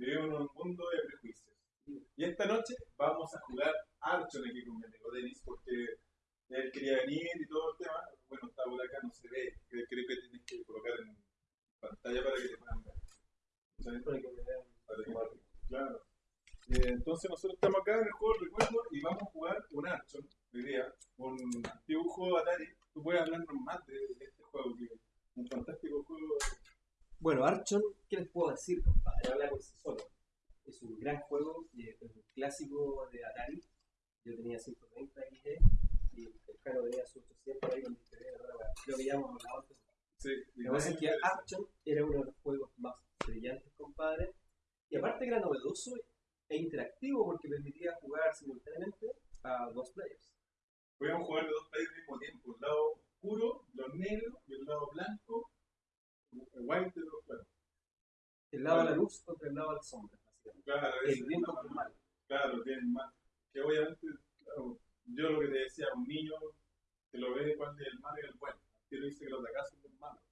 Vivimos en un mundo de prejuicios. Y esta noche vamos a jugar Archon aquí con mi amigo Denis, porque él quería venir y todo el tema. Bueno, está por acá, no se ve. Creo que tienes que colocar en pantalla para que te puedan ver. ¿Sabes? Para que me vean. Para que- Claro. Eh, entonces nosotros estamos acá en el juego del recuerdo y vamos a jugar un Archon día, un antiguo juego de Atari. Tú puedes hablarnos más de, de este juego, que es un fantástico juego. Bueno, Archon, ¿qué les puedo decir, compadre? Habla por sí solo. Es un gran juego, es un clásico de Atari. Yo tenía 130 XG y el Jaro tenía su 800 ahí con bueno, Creo que ya hemos hablado antes. Sí, Lo que pasa es que Archon era uno de los juegos más brillantes, compadre. Y aparte que era novedoso e interactivo porque permitía jugar simultáneamente a dos players. Podíamos jugar de dos players al mismo tiempo, el lado oscuro, los negros, y el lado blanco, de los claros. El lado de la luz contra el lado de la sombra. Claro, El contra el mal. Claro, tienen más. Que obviamente, claro, yo lo que te decía, un niño que lo ve cuál es el malo y el bueno. Quiero dice que los de acá son los malos.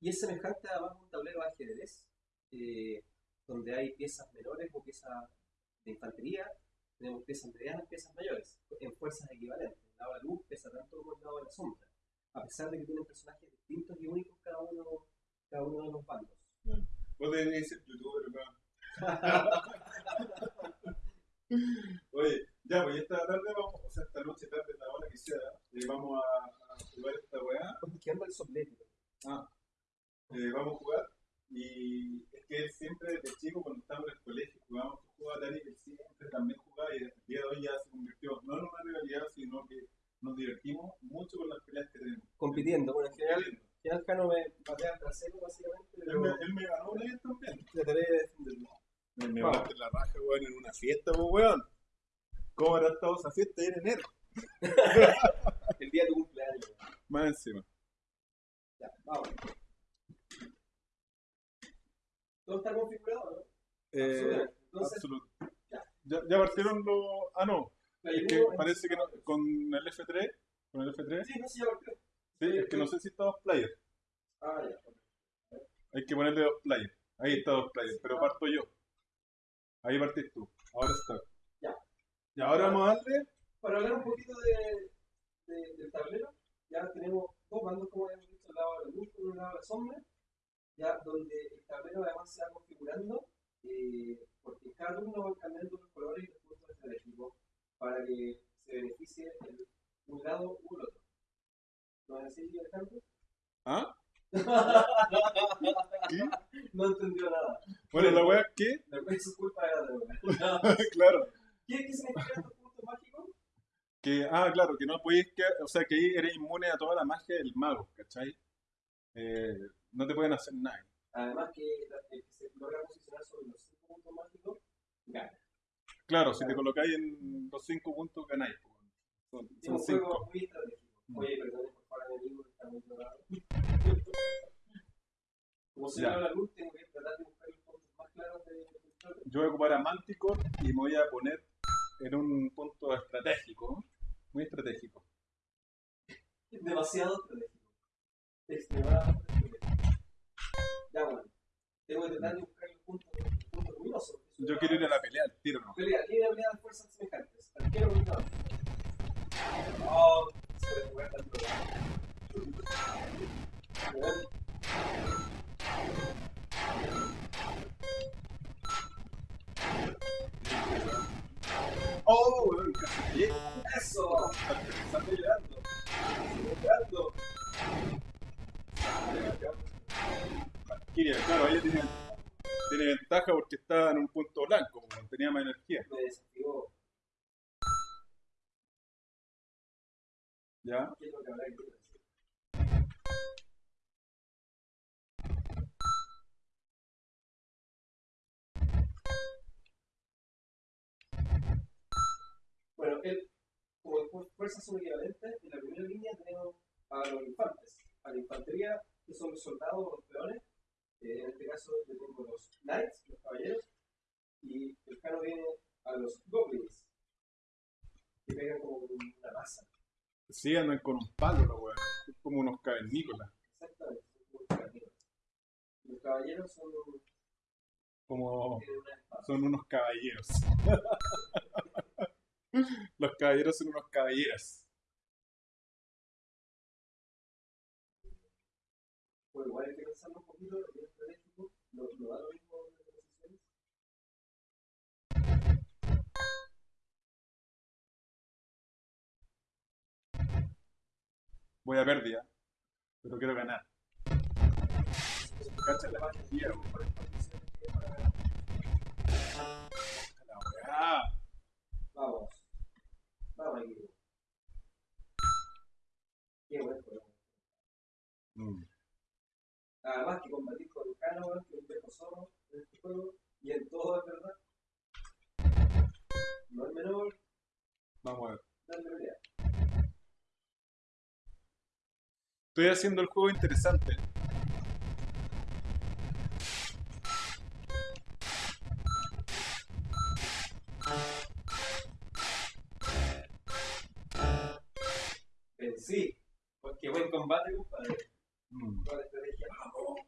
Y es semejante a un tablero de ajedrez, eh, donde hay piezas menores o piezas de infantería, tenemos piezas medianas, piezas mayores, en fuerzas equivalentes. El lado de la luz pesa tanto como el lado de la sombra, a pesar de que tienen personajes distintos y únicos cada uno, cada uno de los bandos. Vos deberías ser youtuber, weón. Oye, ya, pues esta tarde vamos, o sea, esta noche, tarde, la hora que sea, eh, vamos a, a jugar esta weá. ¿Qué anda el soplete? Ah, eh, vamos a jugar. Y es que él siempre desde chico, cuando estábamos en el colegio, jugábamos juego de Atari, él siempre también jugaba y el día de hoy ya se convirtió, no en una rivalidad, sino que nos divertimos mucho con las peleas que tenemos. Compitiendo, bueno, en general, general Jano me patea al trasero básicamente, Él pero me, él me ganó una vez también. trataré de defenderlo. Me, me Vamos. bate la raja, weón, en una fiesta, pues, weón. ¿Cómo habrá estado esa fiesta en enero? El día de tu cumpleaños. Más encima. Ya, vamos. ¿Todo está configurado, no? Eh, Entonces, absoluto. ya. Ya, ya partieron los. Ah, no. Es que parece que no, con el F3. Con el F3. Sí, no sé, ya partió. Sí, es que no sé si está dos players. Ah, ya. Hay que ponerle dos players. Ahí está dos players, pero parto yo. Ahí partís tú. Ahora está. Ya. Y ahora vamos a darle. Para hablar un poquito de, de- del tablero, ya tenemos dos bandos, como habíamos visto, el lado de la luz y el lado de la sombra, ya donde el tablero además se va configurando, eh, porque cada turno van cambiando los colores y los puntos estratégicos para que se beneficie el, un lado u el otro. ¿No es así, Alejandro? ¿Ah? ¿Qué? No entendió nada. Bueno, la wea es que. Después su culpa era de una. claro. ¿Qué, ¿Qué significan estos puntos mágicos? Que, ah, claro, que no podéis que, o sea, que ahí eres inmune a toda la magia del mago, ¿cachai? Eh, no te pueden hacer nada. Además que la- el que se logra posicionar sobre los cinco puntos mágicos, gana. Claro, si te colocáis en los cinco puntos, ganáis. po. Son, Es son un juego cinco. muy estratégico. Mm. Oye, perdón Como se la luz, tengo que tratar de buscar los puntos más claros de. Yo voy a ocupar a Manticore y me voy a poner en un punto estratégico, muy estratégico. Es demasiado estratégico. Extremadamente estratégico. Ya, bueno. Tengo que tratar de buscar los puntos, puntos luminosos. Yo quiero ir a la pelea al tiro, ¿no? Pelea, una pelea de fuerzas semejantes. Arquero contra Oh. ¡Eso! Valkyria, claro, ella tiene, tiene ventaja porque está en un punto blanco, tenía más energía. ¿Ya? Bueno, él, como fu- fuerzas son equivalentes, en la primera línea tenemos a los infantes, a la infantería, que son los soldados o los peones. Eh, en este caso, yo tengo los knights, los caballeros, y el cano viene a los goblins, que pegan como con una masa. Sí, andan con un palo, los weón. Son como unos cavernícolas. Exactamente, son como caballeros. Los caballeros son Como son unos caballeros. Los caballeros son unos caballeros. Pues igual hay que pensarlo un poquito, es bien estratégico, no da lo mismo Voy a pérdida, pero quiero ganar. Cacha la magia. La weá. Vamos. Vamos, equipo. Qué buen juego. Mm. Además que combatir con weón, que es un viejo zorro en este juego, y en todo es verdad. No es menor, Vamos a ver. darle pelea. Estoy haciendo el juego interesante. Vencí. Pues qué buen combate, compadre. Mm. Toda la estrategia. ¡Vamos!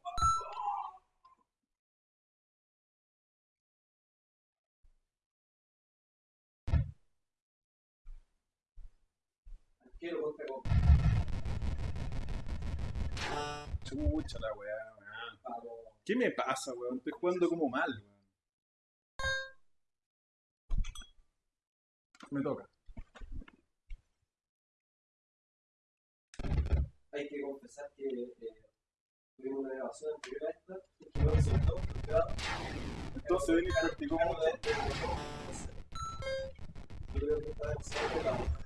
Arquero contra copa. La weá, weón. ¿Qué me pasa, weón? Estoy jugando como mal, weón. Me toca. Hay que confesar que eh, tuvimos una grabación anterior a esta y que no resultó. pero Entonces, ven y practicó mucho. Yo creo que está demasiado.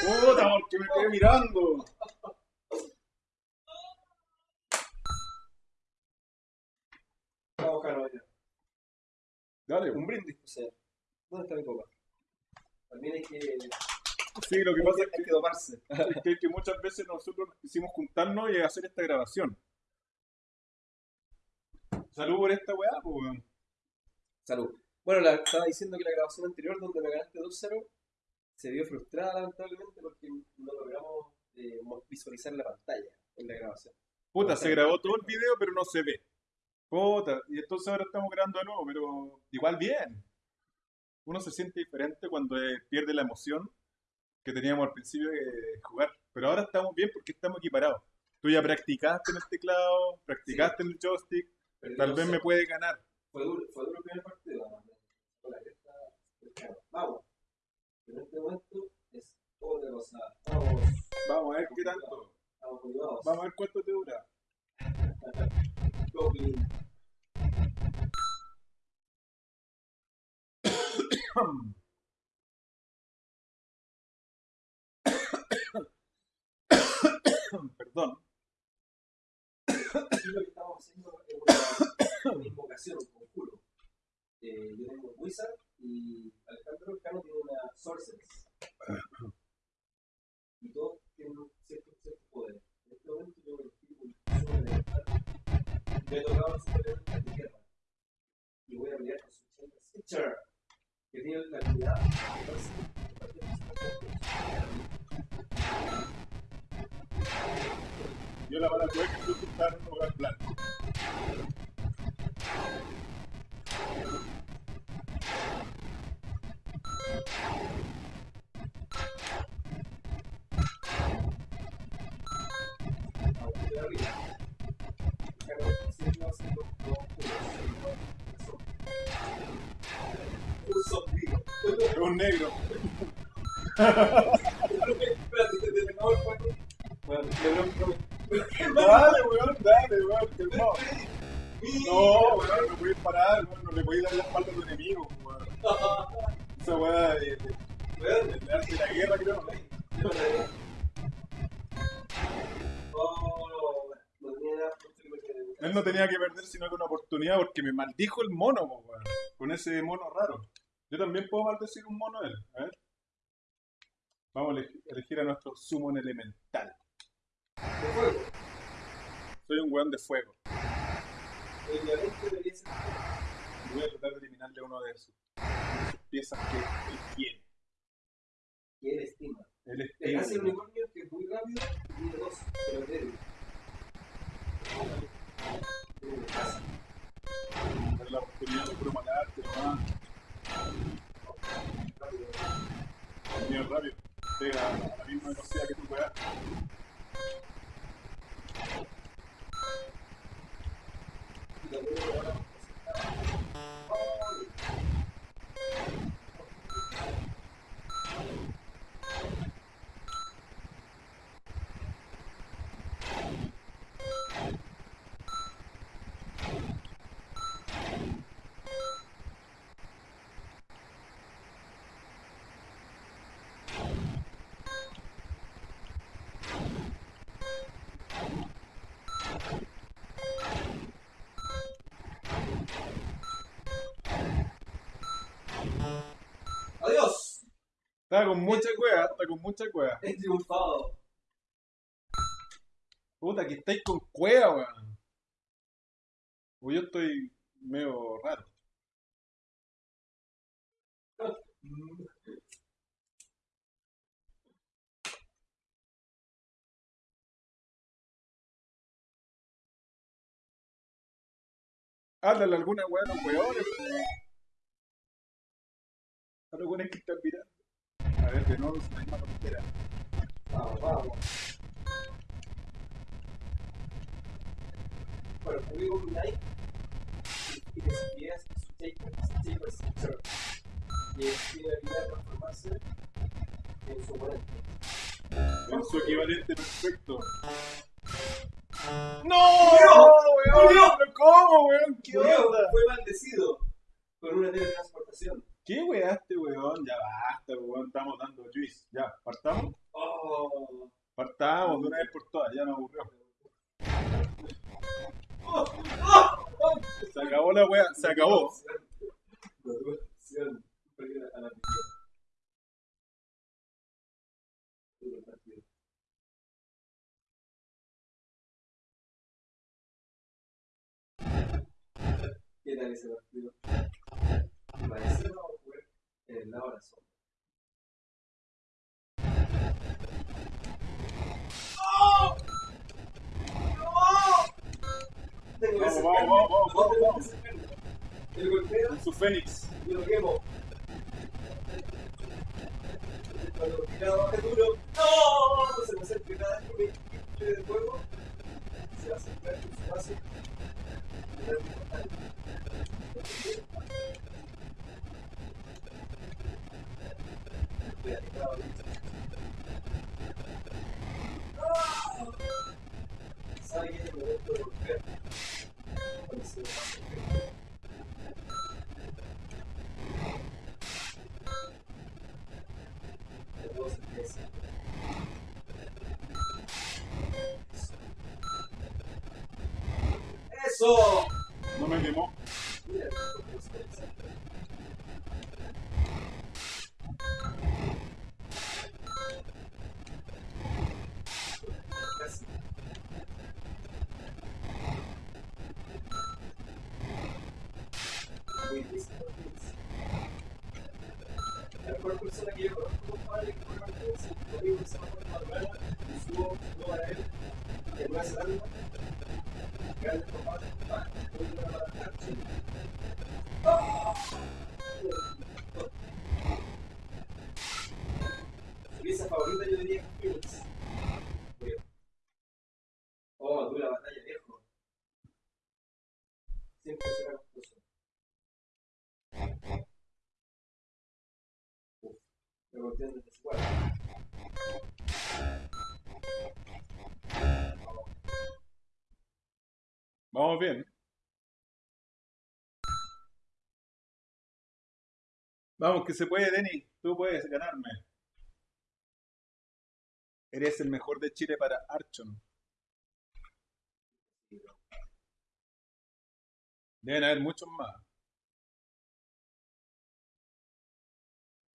¡Puta, porque me quedé mirando! Vamos, Carlos, ya. Dale, Un brindis, o sea. ¿Dónde está mi copa? También hay que, Sí, lo que pasa es hay que, que domarse. es que- que muchas veces nosotros quisimos juntarnos y hacer esta grabación. Salud por esta weá, pues, weón. Salud. Bueno, la, estaba diciendo que la grabación anterior, donde me ganaste 2-0, se vio frustrada lamentablemente porque no logramos eh, visualizar la pantalla en la grabación. Puta, se grabó todo el video, pero no se ve. Puta, y entonces ahora estamos grabando de nuevo, pero igual bien. Uno se siente diferente cuando eh, pierde la emoción que teníamos al principio de jugar. Pero ahora estamos bien porque estamos equiparados. Tú ya practicaste en el teclado, practicaste en el joystick, Perdí tal vez 2-0. me puede ganar. Fue duro, fue duro el primer partido, además. Vamos. Pero en este momento es otra cosa. Vamos, Vamos a ver qué tanto. motivados. Vamos a ver cuánto te dura. Goblin. Perdón. Aquí lo que estamos haciendo es una, una invocación, un conjuro. Eh, yo tengo un Wizard y Alejandro Cano tiene una Sorceress. Y todos tienen un cierto, cierto poder. En este momento yo elegí un super elemental. Me he tocado un super elemental de tierra. Y voy a pelear con su Chamber Stitcher, que tiene la habilidad de Yo la bala tuve que en un lugar blanco. No me. Dale, weón, dale, weón, que no. No, weón, no podéis parar, weón, no le podéis dar la espalda a tu enemigo, una oportunidad porque me maldijo el mono, po, weón. Con ese mono raro. Yo también puedo maldecir un mono él. A ver. Vamos a elegir, a nuestro summon elemental. De fuego. Soy un weón de fuego. El debería ser. Voy a tratar de eliminarle uno de sus, de sus piezas que él tiene. que él estima. El espíritu. hace el unicornio que es muy rápido y veloz, pero es débil. Tiene una casa. Es la oportunidad de puro matarte, nomás. rápido. Bien rápido. Pega a la misma velocidad que tú puedas. Y lo puedo ahora ¡Ay! ¡Adiós! Está con mucha cueva, está con mucha cueva. He triunfado. Puta, que estáis con cueva, weón. O yo estoy medio raro. Háblale alguna weá a los weones. A los weones que están mirando. A ver, de nuevo, es la misma. Vamos, vamos. Bueno, publico un like y que si quieres su taper, su taper sector. Y él tiene la habilidad de transformarse en su oponente. En su equivalente perfecto. ¡No! weón! ¡Murió! ¿Pero ¿Cómo, weón? ¿Qué Murió, onda? fue maldecido con una teletransportación. ¿Qué weá este weón? Ya basta, weón. Estamos dando juice. Ya, partamos. Oh. Partamos de una vez por todas. Ya nos aburrió. Oh, oh, oh. Se acabó la weá. Se acabó. ¿Qué tal ese partido? Parece el sombra. ¡Oh! ¡No! El golpeo su Fénix. y lo quemo. Cuando baja duro, ¡no! Se me acerca cada vez que me quite del juego. Se va a acercar su. Y da un portal. Voy a tirar ahorita. ¡Ah! ¿Sabe qué es Vamos bien. Vamos, que se puede, Denis. Tú puedes ganarme. Eres el mejor de Chile para Archon. Deben haber muchos más.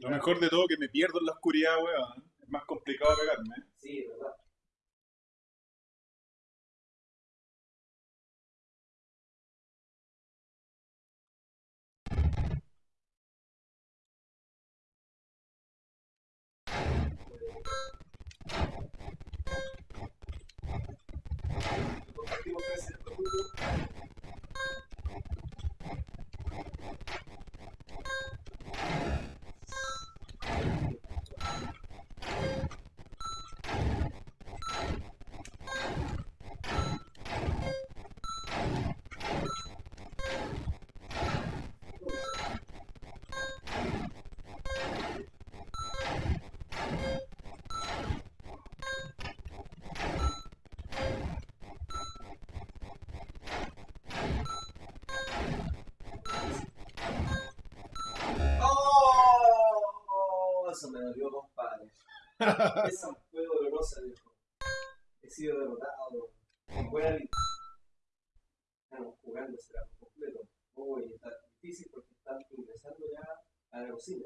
Lo mejor de todo que me pierdo en la oscuridad, weón. Es más complicado pegarme. Sí, verdad. Esa fue dolorosa, viejo. He sido derrotado. Vida. Estamos jugando ese lado completo. Uy, está difícil porque están ingresando ya a la cocina.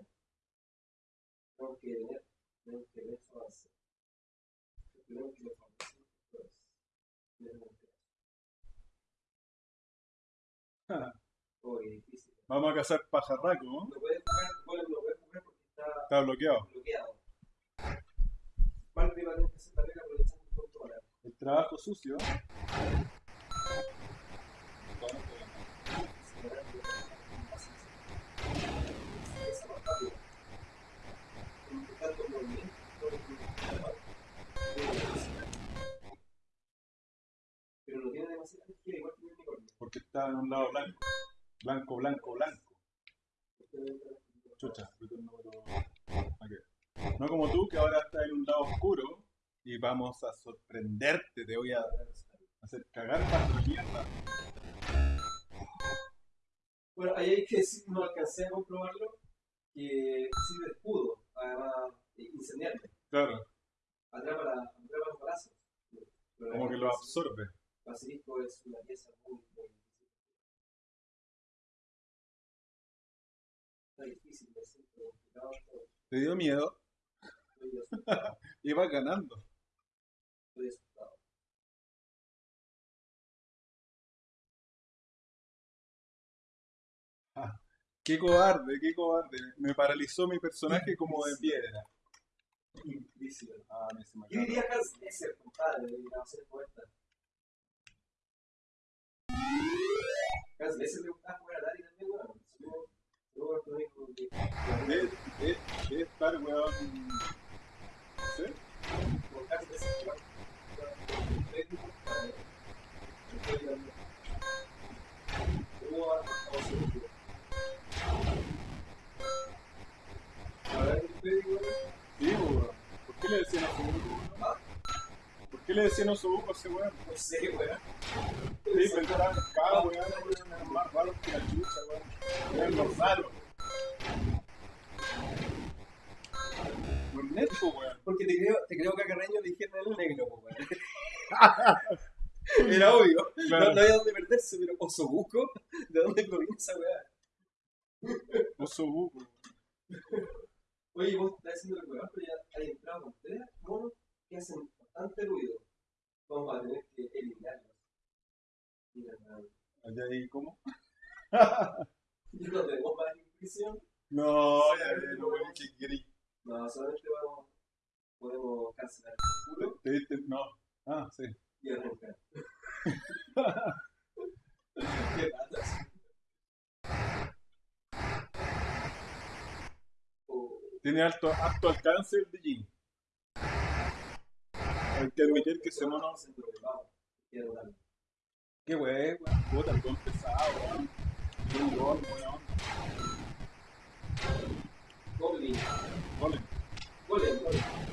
Tenemos que tener, tenemos que ver su avance. Tenemos que que- Uy, difícil. Vamos a cazar pajarraco, ¿no? No puede jugar, no puede jugar porque está Está bloqueado. bloqueado. Valve va a aprovechando el punto ahora. El trabajo sucio. Pero no tiene demasiada energía, igual que el unicornio. Porque está en un lado blanco. Blanco, blanco, blanco. Chucha, botón número- ok. No como tú, que ahora estás en un lado oscuro y vamos a sorprenderte. Te voy a hacer cagar para tu mierda. Bueno, ahí hay que decir, no alcancé a comprobarlo, que sirve de escudo, además de incendiarte. Claro, Atrapa, la, atrapa los brazos. como que lo absorbe. Basilisco es una pieza muy, muy difícil. Está difícil pero complicado. Te dio miedo Vas ganando. asustado. Qué cobarde, qué cobarde. Me paralizó mi personaje como de piedra. Difícil. Ah, me se me Yo diría Hans Lesser, compadre, de la ser poeta. Hans Lesser le gustaba jugar a Dari también, que es lo único que. Debe, debe- debe estar, weón. Qué le decían osobuco? ¿Por qué le decían osobuco a ese weón? no sé, weón. Sí, pensaban, cada weón, weón, eran más raros que la chucha, weón. Eran los raros. Weón. Porque te creo, te creo que a Carreño le dijeron el negro, weón. Era obvio. Claro. No, no había dónde perderse, pero Osobuco, ¿de dónde proviene esa weá? Osobuco. Oye, vos estás haciendo el weón, pero ya hay entrado con tres monos que hacen bastante ruido. Vamos a tener que eliminarlos. ¿Allá ahí cómo? ¿Y no tenemos más intuición? No, ya, que. No, solamente vamos, podemos cancelar el culo. No. Ah, sí. Tiene alto, alto alcance el. Hay que admitir que ese mono. Qué wey, weón. Puta, el don pesado, weón. Un gol, weón. Goblin, Golem. golem, golem.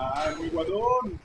¡Ay, muy guatón!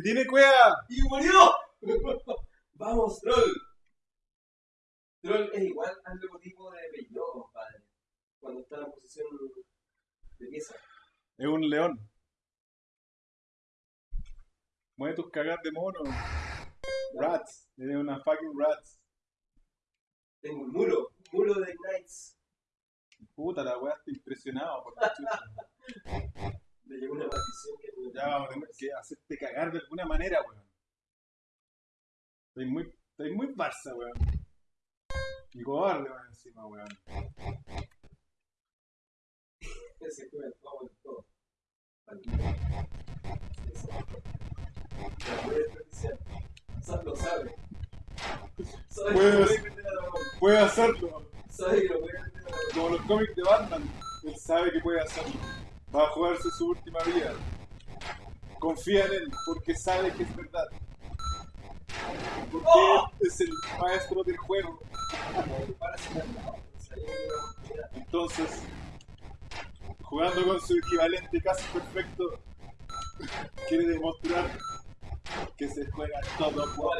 ¿Qué tiene cueva? ¡Y murió! ¡Vamos, Troll! Troll es igual al logotipo de Peugeot, compadre. Cuando está en posición de pieza. Es un león. Mueve tus cagas de mono. Rats. Eres una fucking rats. Tengo un mulo, un mulo de Knights. Puta, la weá está impresionado por la chucha. Le llegó una maldición que no Ya vamos a tener que hacerte cagar de alguna manera, weón. Estoy muy, estoy muy Barça, weón. Y cobarde, weón, encima, weón. se juega el juego en todo. Lo sabe. Sabe que Puedes- lo puede hacerlo. Sabe que lo puede mano. Como los cómics de Batman. Él sabe que puede hacerlo. Va a jugarse su última vida. Confía en él porque sabe que es verdad. Porque ¡Oh! es el maestro del juego. Entonces jugando con su equivalente casi perfecto, quiere demostrar que se juega todo por.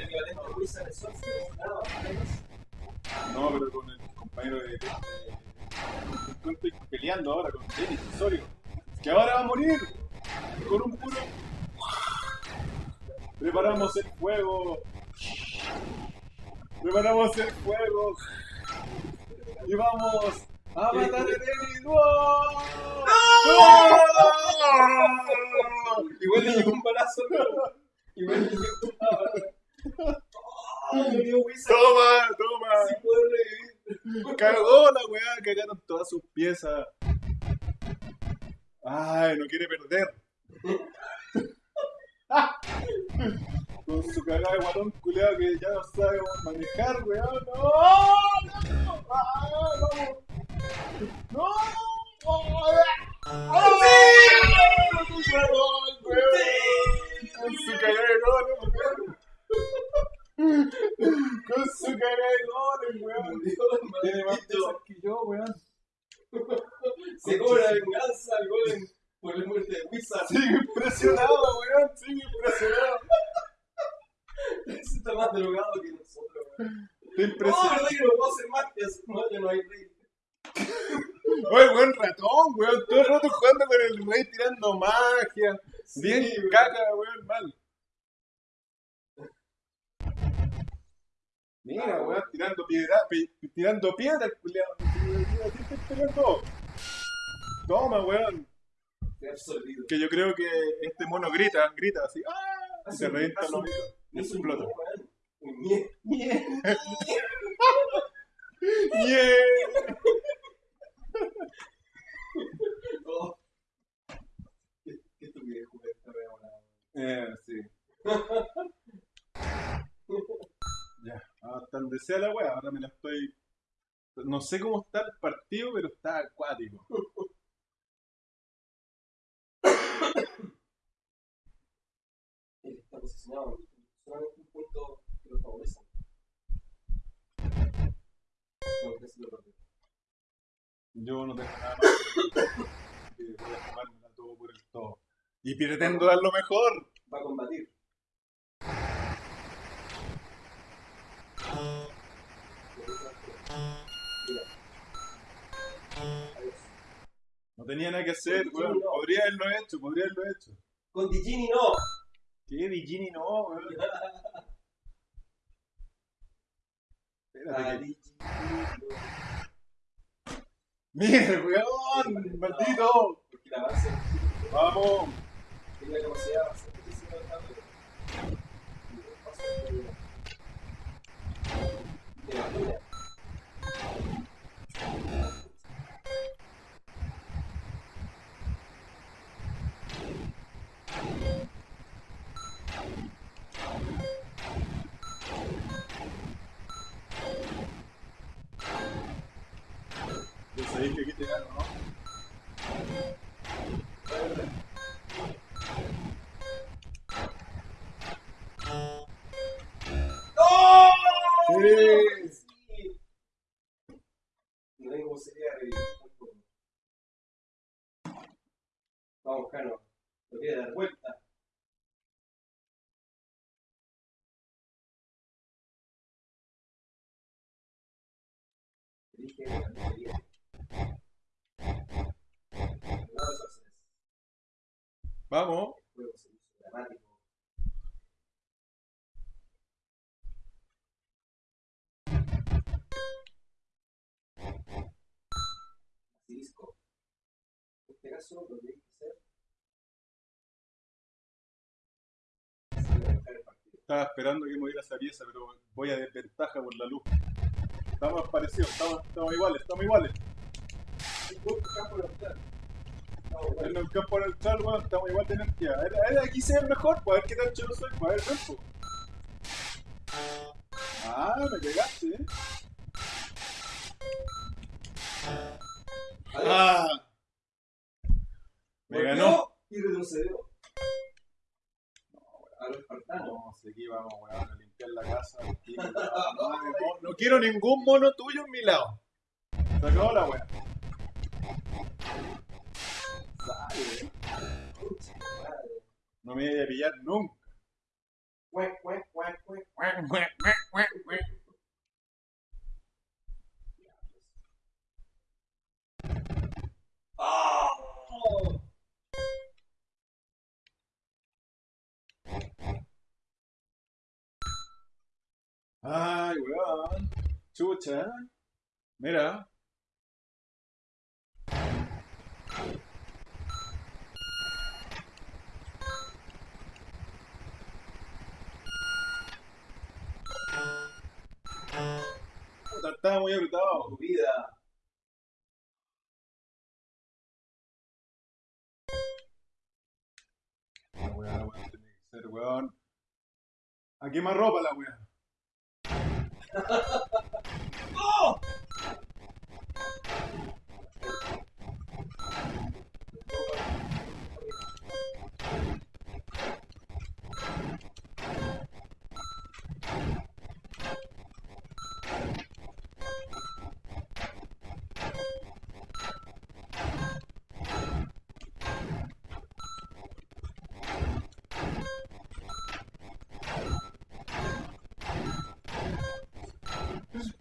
No, pero con el compañero de- Estoy peleando ahora con Denis Osorio. Que ahora va a morir. Con un puro. Preparamos el fuego. Preparamos el fuego. Y vamos a matar a. ¡No! Igual le llegó un balazo. Igual le llegó un balazo. ¡Toma! ¡Toma! Revivir. Cagó la weá, cagaron todas sus piezas. Ay, no quiere perder. Con su cagada de guatón culeado que ya no sabe manejar, weón. ¡No! ¡No! ¡Ah, vamos! ¡No! ¡Ah! ¡Sí! ¡Su guatón, weón! Con su cagada de goles, weón. Con su cagada de goles, weón. Murió el Tiene más maldito. piezas que yo, weón. Se cobra venganza al golem por la muerte de Wizard. Sigue impresionado, weón. Sigue impresionado. Está más drogado que nosotros, weón. Está No, impresionado. verdad que no puedo hacer magias. No, ya no hay rey. Oye, buen ratón, weón. Todo el rato jugando con el rey tirando magia. Bien weón. caca, weón, mal. Mira, weón, tirando piedra, pi- tirando piedra, el Toma, weón. Que yo creo que este mono grita, grita así. ¡Ah! Se revienta los. Y explota. ¡Nie! ¡Nie! Oh. Qué estupidez esta weón. Eh, sí. Ya, hasta donde sea la wea, ahora me la estoy. No sé cómo está el partido, pero está acuático. Él está posicionado en solamente un punto que lo favorece. Yo no tengo nada más que voy a jugármela todo por el todo. Y pretendo dar lo mejor. Tenía nada que hacer, weón. no. Podría haberlo hecho, podría haberlo hecho. Con Digini no. ¿Qué Digini no, weón? Espérate que- no. ¡Mire, weón! ¡Maldito! Porque la base ¡Vamos! tiene la capacidad paso de- de la mira. Ya ¿no? ¡Oh! Sí. Vamos, Cano. Lo quiere dar vuelta la categoría. No los haces. Vamos. En este caso, lo que hacer. Estaba esperando que moviera esa pieza, pero voy a desventaja por la luz. Estamos parecidos, estamos, estamos iguales, estamos iguales. Un buen campo En el weón, estamos igual de energía. A ver, a ver, aquí se ve mejor, pues a ver qué tan chulo soy, pues a ver, ven, po. Ah, me pegaste, eh. Ah, me ganó. Y retrocedió. A los. No, si aquí vamos, weón, a limpiar la casa. aquí, weón. No, no, no quiero ningún mono tuyo en mi lado. Se acabó la weá. No me voy a pillar nunca. ¡Oh! Ay, weón. Chucha. Mira. Estaba muy apretado. Vida. La weá, la weá, tiene que ser, weón. A quemar ropa la weá.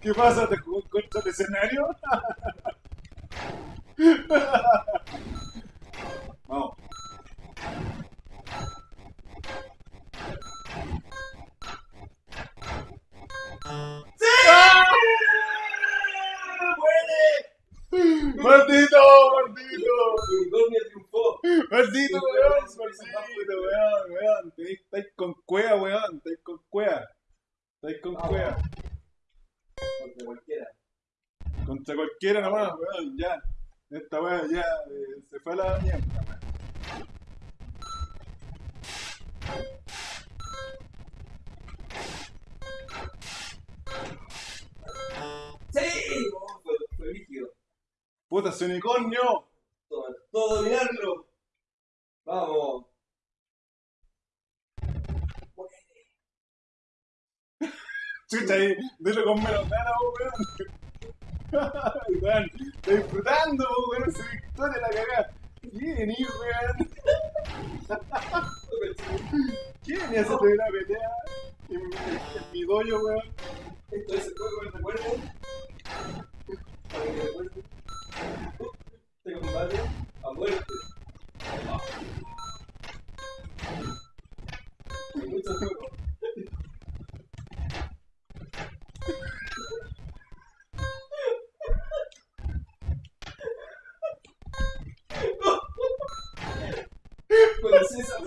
¿Qué pasa? ¿Te jugó contra el escenario? Todo, dominarlo. Vamos. Chucha ahí, dilo con menos ganas, weón. weón, estoy disfrutando, weón, su victoria la cagada. ¿Quién venís, weón? ¿Quién venía a hacerte una pelea? En, mi- en mi dojo, weón. Esto es el juego del recuerdo. Para que recuerden. Este combate a muerte. Eso es juego. Con el César.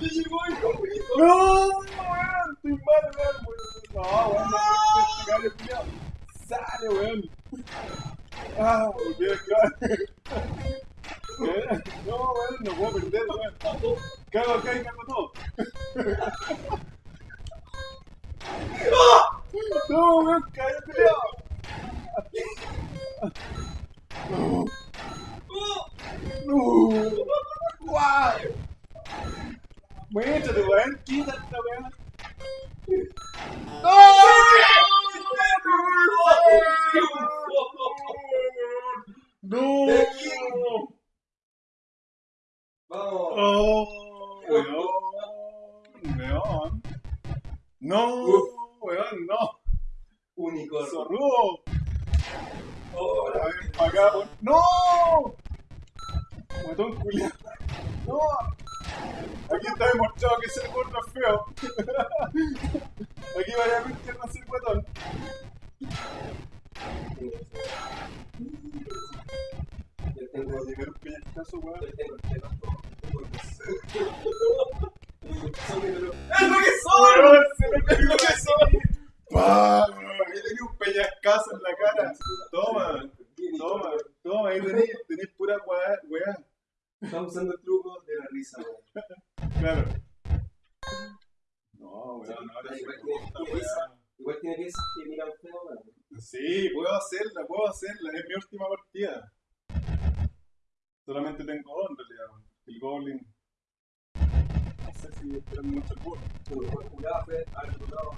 ¡Le llegó el conjunto! ¡No! weón! ¡Estoy mal, weón! No, weón, no puedo investigar el culiao. ¡Sale, weón! ¡Ah! ¿Qué? ¿Qué? No, weón, no puedo perder, weón. Cago acá y cago todo. ¡No, weón! ¡Cállate, culiao! ¡No! Ahí tenés, tenés pura weá, weá. Estamos usando el truco de la risa, weón. Claro. No, weón, ahora se Igual corta. Igual tiene piezas que miran feo, weón. Sí, puedo hacerla, puedo hacerla. Es mi última partida. Solamente tengo dos en realidad. weón. El Goblin. No sé si esperan mucho el. Tu mejor jugada fue haber jugado a.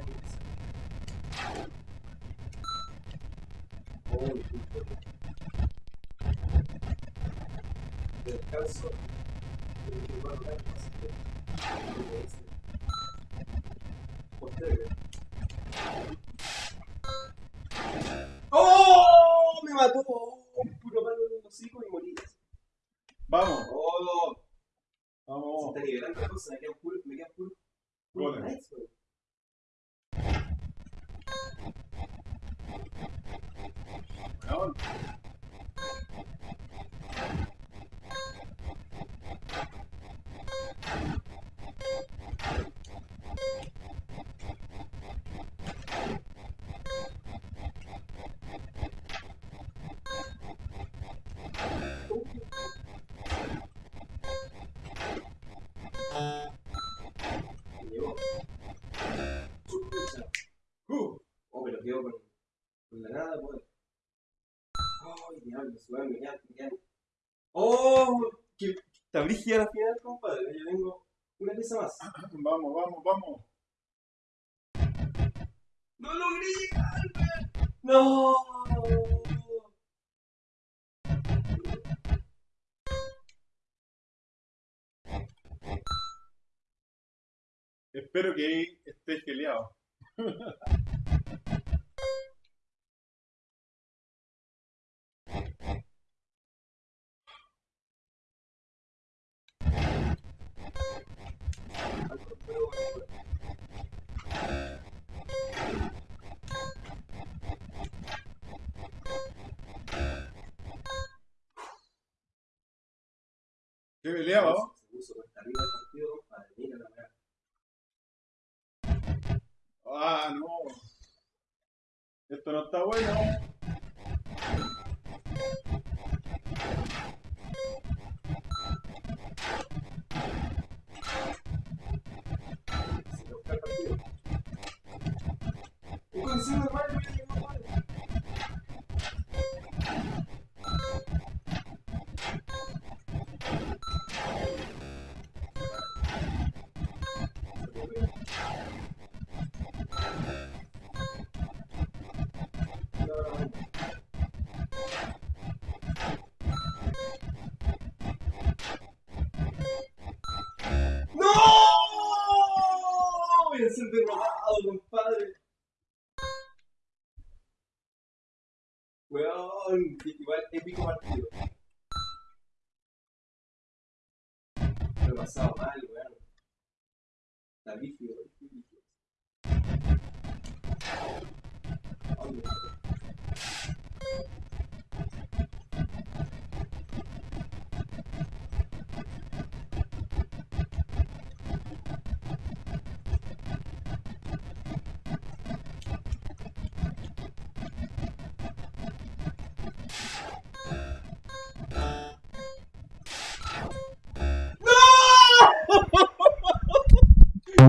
Oh, el brígida la final, compadre! Yo tengo una pieza más. Vamos, vamos, vamos. ¡No logré llegar! ¡No! Espero que ahí estés geleado. ¿Qué peleaba? vos? Se puso cuesta arriba el partido, compadre. Mira la weá. Ah, no. Esto no está bueno.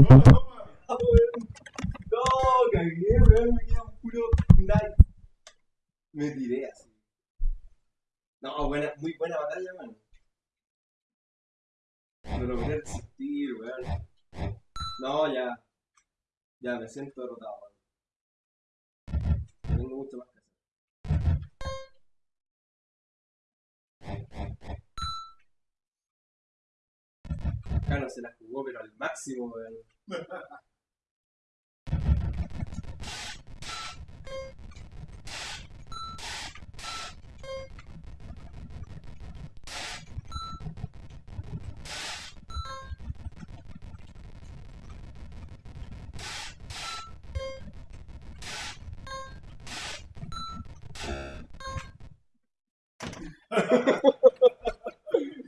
Ah, weón. No, cagué, weón, me queda puro knife. Me tiré así. No, buena, muy buena batalla, weón. No lo quería resistir, weón. No, ya. Ya, me siento derrotado, weón. Tengo mucho más que hacer. Acá no se la jugó, pero al máximo, weón.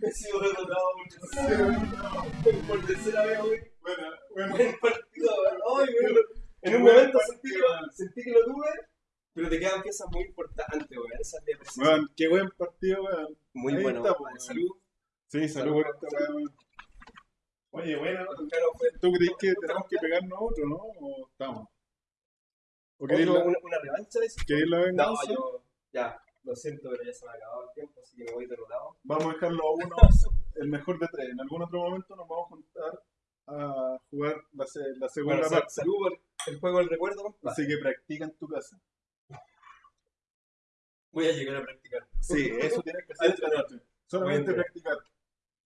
He sido derrotado por, por tercera vez, weón. Bueno, bueno. Buen partido. Ay. En un momento sentí que, sentí que lo tuve, pero te quedan piezas muy importantes, weón. Esa es la precisión. Weón, qué buen partido, weón. Muy ahí bueno, está, weón. Salud. Sí, salud por esta weón. Oye, bueno, ¿tú crees que tenemos que pegarnos otro, no? ¿O estamos? ¿O queréis ¿Una, la, una, una revancha de eso? queréis la No, venganza? yo. Ya, lo siento, pero ya se me ha acabado el tiempo, así que me voy derrotado. Vamos a dejarlo a uno, el mejor de tres. En algún otro momento nos vamos a a jugar la, la segunda Bueno, parte. salud por el juego del recuerdo, compadre. Así que practica en tu casa. Voy a llegar a practicar. Sí, eso tienes que hacer esta Entrenar. noche. Solamente practicar.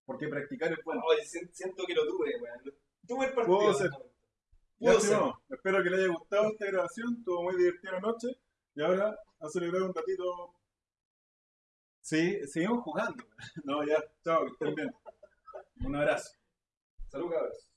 Porque practicar es bueno. Oye, sien- siento que lo tuve, weón. Tuve el partido. Puedo ser. Pudo Ya, ser. espero que les haya gustado esta grabación. Estuvo muy divertida la noche. Y ahora a celebrar un ratito. Sí, seguimos jugando. No, ya. Chao, que estén bien. Un abrazo. Salud, cabros.